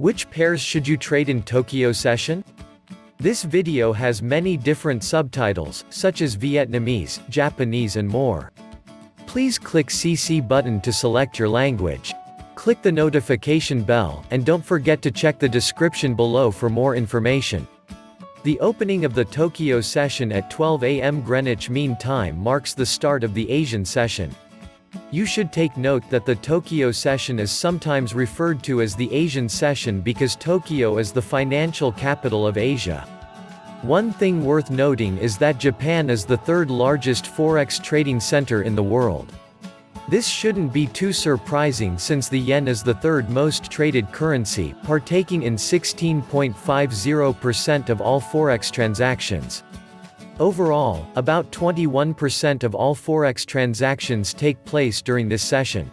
Which pairs should you trade in Tokyo session? This video has many different subtitles, such as Vietnamese, Japanese and more. Please click CC button to select your language. Click the notification bell, and don't forget to check the description below for more information. The opening of the Tokyo session at 12 am Greenwich Mean Time marks the start of the Asian session. You should take note that the Tokyo session is sometimes referred to as the Asian session because Tokyo is the financial capital of Asia. One thing worth noting is that Japan is the third largest forex trading center in the world. This shouldn't be too surprising since the yen is the third most traded currency, partaking in 16.50% of all forex transactions. Overall, about 21% of all forex transactions take place during this session.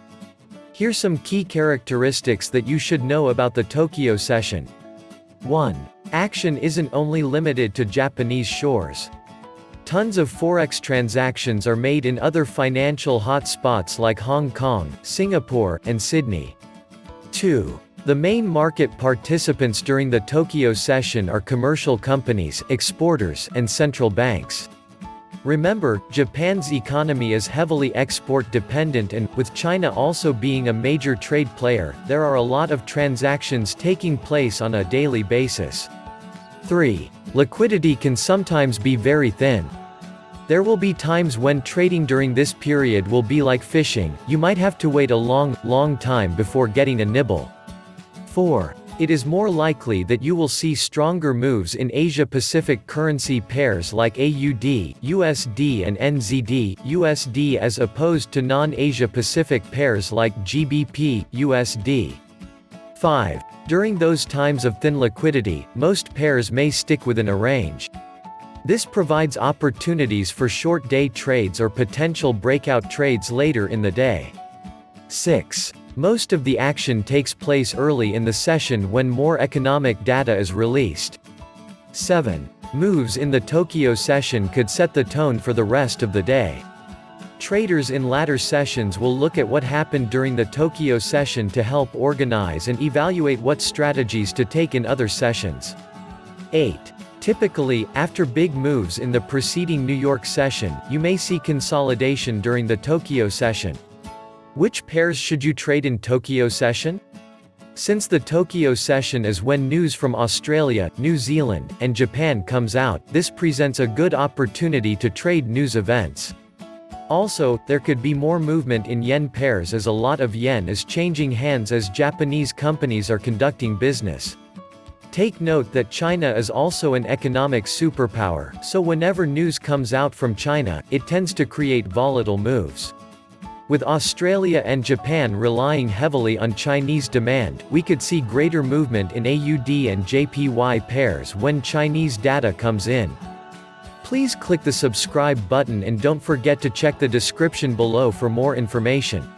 Here's some key characteristics that you should know about the Tokyo session. 1. Action isn't only limited to Japanese shores. Tons of forex transactions are made in other financial hotspots like Hong Kong, Singapore, and Sydney. 2. The main market participants during the Tokyo session are commercial companies, exporters, and central banks. Remember, Japan's economy is heavily export dependent and, with China also being a major trade player, there are a lot of transactions taking place on a daily basis. 3. Liquidity can sometimes be very thin. There will be times when trading during this period will be like fishing, you might have to wait a long, long time before getting a nibble. 4. It is more likely that you will see stronger moves in Asia-Pacific currency pairs like AUD, USD and NZD, USD as opposed to non-Asia-Pacific pairs like GBP, USD. 5. During those times of thin liquidity, most pairs may stick within a range. This provides opportunities for short day trades or potential breakout trades later in the day. 6. Most of the action takes place early in the session when more economic data is released. 7. Moves in the Tokyo session could set the tone for the rest of the day. Traders in latter sessions will look at what happened during the Tokyo session to help organize and evaluate what strategies to take in other sessions. 8. Typically, after big moves in the preceding New York session, you may see consolidation during the Tokyo session. Which pairs should you trade in Tokyo session? Since the Tokyo session is when news from Australia, New Zealand, and Japan comes out, this presents a good opportunity to trade news events. Also, there could be more movement in yen pairs as a lot of yen is changing hands as Japanese companies are conducting business. Take note that China is also an economic superpower, so whenever news comes out from China, it tends to create volatile moves. With Australia and Japan relying heavily on Chinese demand, we could see greater movement in AUD and JPY pairs when Chinese data comes in. Please click the subscribe button and don't forget to check the description below for more information.